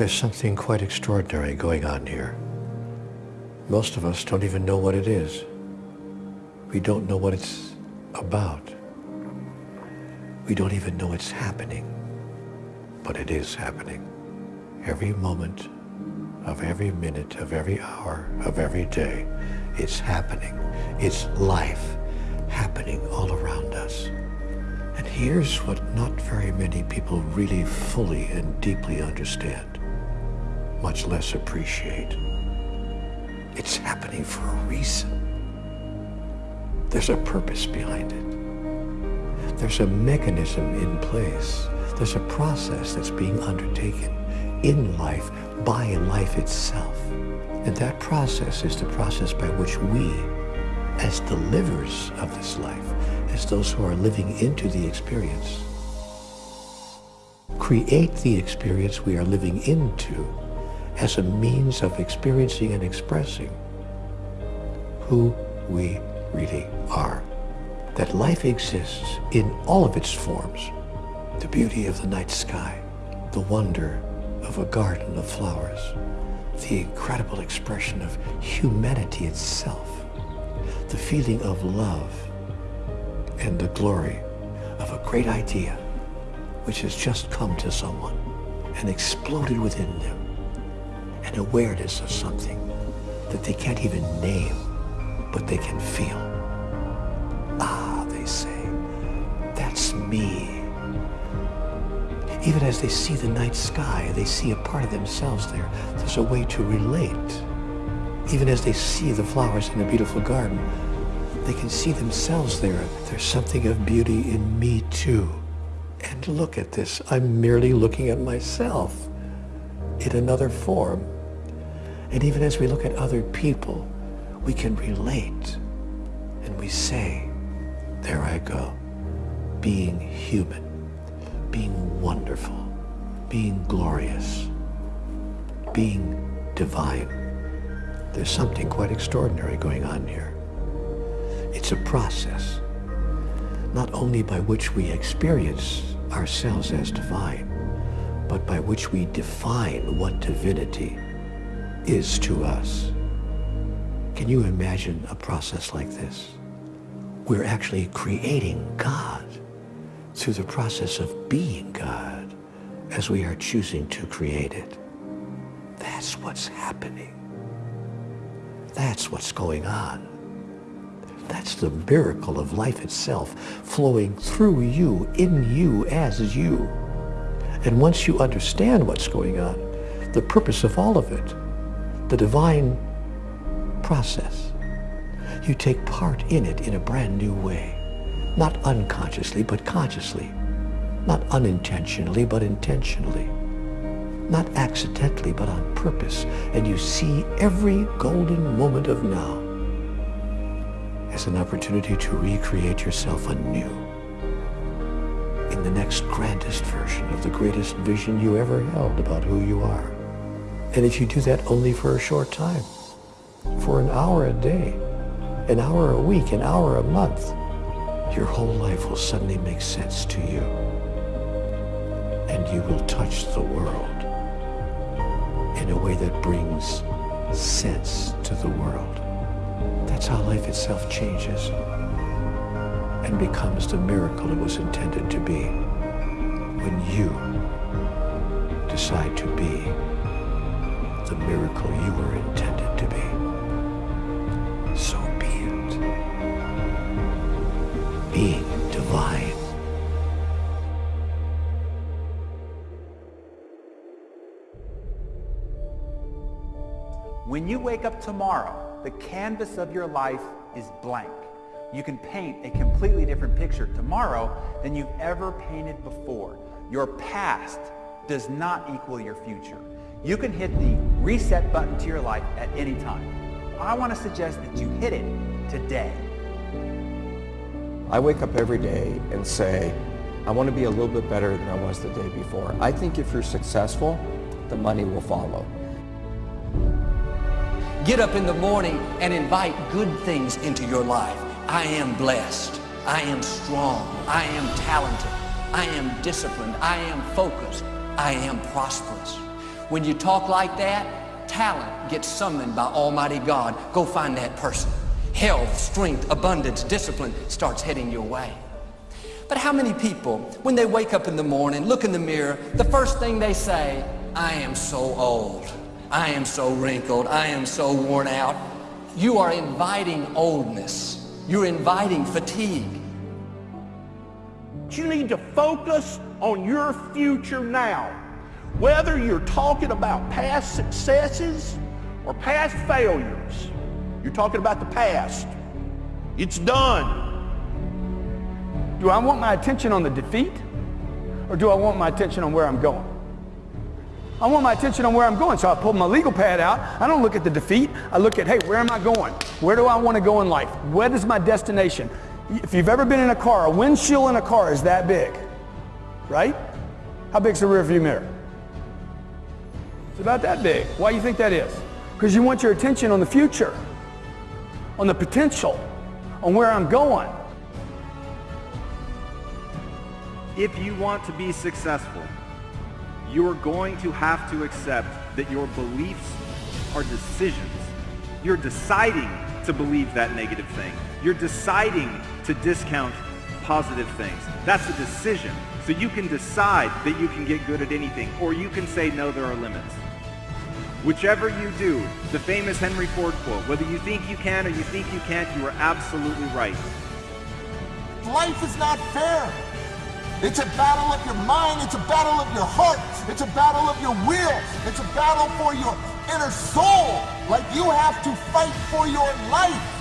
There's something quite extraordinary going on here. Most of us don't even know what it is. We don't know what it's about. We don't even know it's happening. But it is happening. Every moment of every minute of every hour of every day, it's happening. It's life happening all around us. And here's what not very many people really fully and deeply understand, much less appreciate. It's happening for a reason. There's a purpose behind it. There's a mechanism in place. There's a process that's being undertaken in life by life itself. And that process is the process by which we, as the livers of this life, as those who are living into the experience, create the experience we are living into as a means of experiencing and expressing who we really are. That life exists in all of its forms. The beauty of the night sky, the wonder of a garden of flowers, the incredible expression of humanity itself, the feeling of love and the glory of a great idea which has just come to someone and exploded within them an awareness of something that they can't even name, but they can feel. Ah, they say, that's me. Even as they see the night sky, they see a part of themselves there. There's a way to relate. Even as they see the flowers in a beautiful garden, they can see themselves there. There's something of beauty in me too. And look at this, I'm merely looking at myself in another form. And even as we look at other people, we can relate and we say, there I go, being human, being wonderful, being glorious, being divine. There's something quite extraordinary going on here. It's a process, not only by which we experience ourselves as divine, but by which we define what divinity is to us. Can you imagine a process like this? We're actually creating God through the process of being God as we are choosing to create it. That's what's happening. That's what's going on. That's the miracle of life itself flowing through you, in you, as you. And once you understand what's going on, the purpose of all of it, the divine process, you take part in it in a brand new way. Not unconsciously, but consciously. Not unintentionally, but intentionally. Not accidentally, but on purpose. And you see every golden moment of now as an opportunity to recreate yourself anew in the next grandest version of the greatest vision you ever held about who you are. And if you do that only for a short time, for an hour a day, an hour a week, an hour a month, your whole life will suddenly make sense to you. And you will touch the world in a way that brings sense to the world. That's how life itself changes and becomes the miracle it was intended to be when you decide to be When you wake up tomorrow, the canvas of your life is blank. You can paint a completely different picture tomorrow than you've ever painted before. Your past does not equal your future. You can hit the reset button to your life at any time. I want to suggest that you hit it today. I wake up every day and say, I want to be a little bit better than I was the day before. I think if you're successful, the money will follow. Get up in the morning and invite good things into your life. I am blessed. I am strong. I am talented. I am disciplined. I am focused. I am prosperous. When you talk like that, talent gets summoned by Almighty God. Go find that person. Health, strength, abundance, discipline starts heading your way. But how many people, when they wake up in the morning, look in the mirror, the first thing they say, I am so old. I am so wrinkled. I am so worn out. You are inviting oldness. You're inviting fatigue. You need to focus on your future now. Whether you're talking about past successes or past failures, you're talking about the past. It's done. Do I want my attention on the defeat or do I want my attention on where I'm going? I want my attention on where I'm going. So I pull my legal pad out. I don't look at the defeat. I look at, hey, where am I going? Where do I want to go in life? What is my destination? If you've ever been in a car, a windshield in a car is that big, right? How big's the rear view mirror? It's about that big. Why do you think that is? Because you want your attention on the future, on the potential, on where I'm going. If you want to be successful, you are going to have to accept that your beliefs are decisions. You're deciding to believe that negative thing. You're deciding to discount positive things. That's a decision. So you can decide that you can get good at anything, or you can say, no, there are limits. Whichever you do, the famous Henry Ford quote, whether you think you can or you think you can't, you are absolutely right. Life is not fair. It's a battle of your mind. It's a battle of your heart. It's a battle of your will. It's a battle for your inner soul. Like you have to fight for your life.